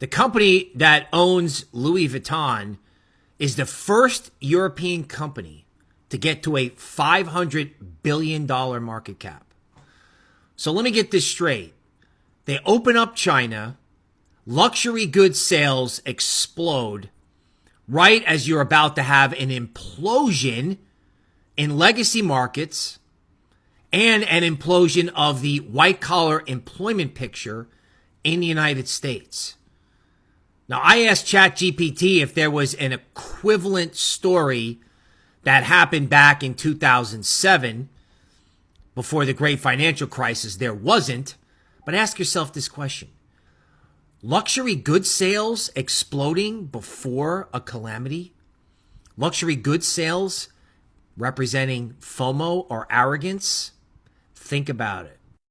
The company that owns Louis Vuitton is the first European company to get to a $500 billion market cap. So let me get this straight. They open up China, luxury goods sales explode right as you're about to have an implosion in legacy markets and an implosion of the white collar employment picture in the United States. Now, I asked ChatGPT if there was an equivalent story that happened back in 2007 before the great financial crisis. There wasn't. But ask yourself this question luxury goods sales exploding before a calamity? Luxury goods sales representing FOMO or arrogance? Think about it.